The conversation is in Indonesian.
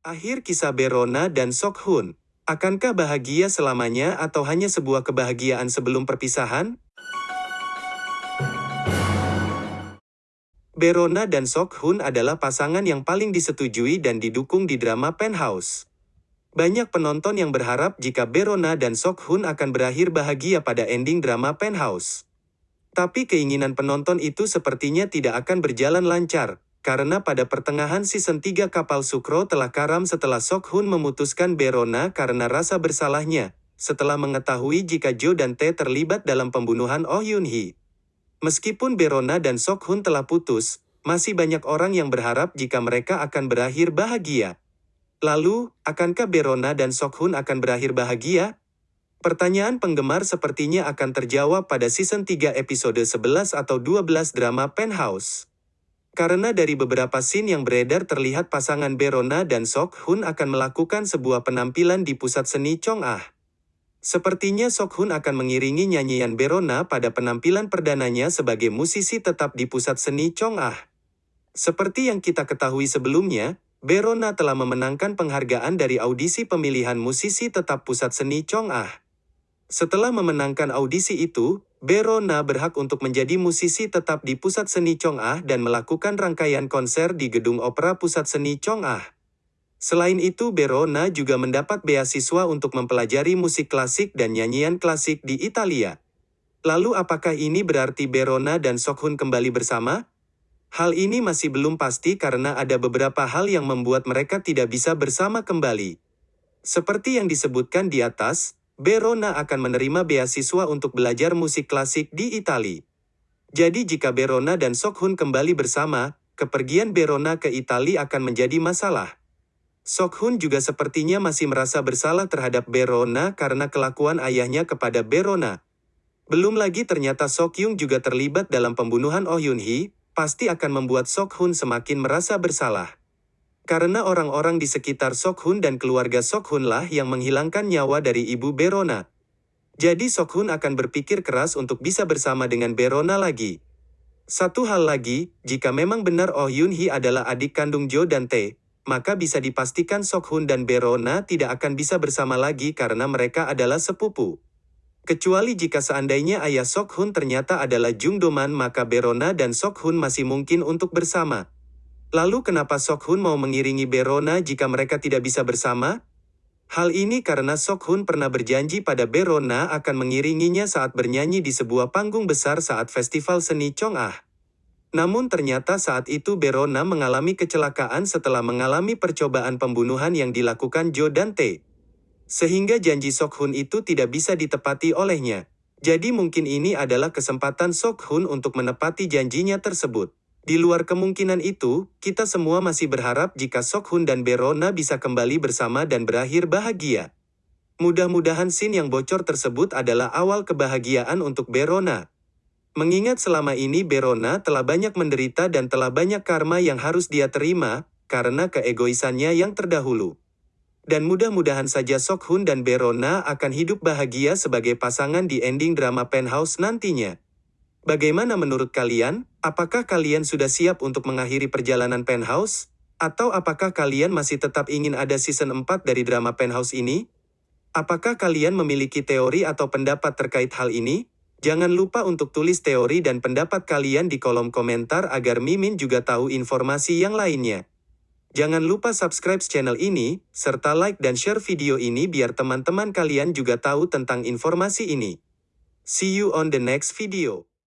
Akhir kisah Berona dan Sok Hun. Akankah bahagia selamanya atau hanya sebuah kebahagiaan sebelum perpisahan? Berona dan Sok Hun adalah pasangan yang paling disetujui dan didukung di drama Penthouse. Banyak penonton yang berharap jika Berona dan Sok Hun akan berakhir bahagia pada ending drama Penthouse. Tapi keinginan penonton itu sepertinya tidak akan berjalan lancar, karena pada pertengahan season 3 kapal Sukro telah karam setelah Sok Hun memutuskan Berona karena rasa bersalahnya, setelah mengetahui jika Jo dan Tae terlibat dalam pembunuhan Oh Yun Hee. Meskipun Berona dan Sok Hun telah putus, masih banyak orang yang berharap jika mereka akan berakhir bahagia. Lalu, akankah Berona dan Sok Hun akan berakhir bahagia? Pertanyaan penggemar sepertinya akan terjawab pada season 3 episode 11 atau 12 drama Penthouse. Karena dari beberapa scene yang beredar terlihat pasangan Berona dan Sok Hun akan melakukan sebuah penampilan di pusat seni Chong Ah. Sepertinya Sok Hun akan mengiringi nyanyian Berona pada penampilan perdananya sebagai musisi tetap di pusat seni Chong Ah. Seperti yang kita ketahui sebelumnya, Berona telah memenangkan penghargaan dari audisi pemilihan musisi tetap pusat seni Chong Ah. Setelah memenangkan audisi itu, Berona berhak untuk menjadi musisi tetap di Pusat Seni Chong Ah dan melakukan rangkaian konser di Gedung Opera Pusat Seni Chong Ah. Selain itu Berona juga mendapat beasiswa untuk mempelajari musik klasik dan nyanyian klasik di Italia. Lalu apakah ini berarti Berona dan Sokhun kembali bersama? Hal ini masih belum pasti karena ada beberapa hal yang membuat mereka tidak bisa bersama kembali. Seperti yang disebutkan di atas, Berona akan menerima beasiswa untuk belajar musik klasik di Italia. Jadi jika Berona dan Sokhun kembali bersama, kepergian Berona ke Italia akan menjadi masalah. Sokhun juga sepertinya masih merasa bersalah terhadap Berona karena kelakuan ayahnya kepada Berona. Belum lagi ternyata Sokyung juga terlibat dalam pembunuhan Oh Yun Hee, pasti akan membuat Sokhun semakin merasa bersalah. Karena orang-orang di sekitar Sokhun dan keluarga Sokhun lah yang menghilangkan nyawa dari ibu Berona. Jadi Sokhun akan berpikir keras untuk bisa bersama dengan Berona lagi. Satu hal lagi, jika memang benar Oh Yun Hee adalah adik kandung Jo dan Tae, maka bisa dipastikan Sokhun dan Berona tidak akan bisa bersama lagi karena mereka adalah sepupu. Kecuali jika seandainya ayah Sokhun ternyata adalah Jung Doman maka Berona dan Sokhun masih mungkin untuk bersama. Lalu kenapa Sok Hun mau mengiringi Berona jika mereka tidak bisa bersama? Hal ini karena Sok Hun pernah berjanji pada Berona akan mengiringinya saat bernyanyi di sebuah panggung besar saat festival seni Chong Ah. Namun ternyata saat itu Berona mengalami kecelakaan setelah mengalami percobaan pembunuhan yang dilakukan Jo dan Tae. Sehingga janji Sok Hun itu tidak bisa ditepati olehnya. Jadi mungkin ini adalah kesempatan Sok Hun untuk menepati janjinya tersebut. Di luar kemungkinan itu, kita semua masih berharap jika Sok Hun dan Berona bisa kembali bersama dan berakhir bahagia. Mudah-mudahan scene yang bocor tersebut adalah awal kebahagiaan untuk Berona. Mengingat selama ini Berona telah banyak menderita dan telah banyak karma yang harus dia terima, karena keegoisannya yang terdahulu. Dan mudah-mudahan saja Sok Hun dan Berona akan hidup bahagia sebagai pasangan di ending drama Penthouse nantinya. Bagaimana menurut kalian? Apakah kalian sudah siap untuk mengakhiri perjalanan Penthouse? Atau apakah kalian masih tetap ingin ada season 4 dari drama Penthouse ini? Apakah kalian memiliki teori atau pendapat terkait hal ini? Jangan lupa untuk tulis teori dan pendapat kalian di kolom komentar agar Mimin juga tahu informasi yang lainnya. Jangan lupa subscribe channel ini, serta like dan share video ini biar teman-teman kalian juga tahu tentang informasi ini. See you on the next video.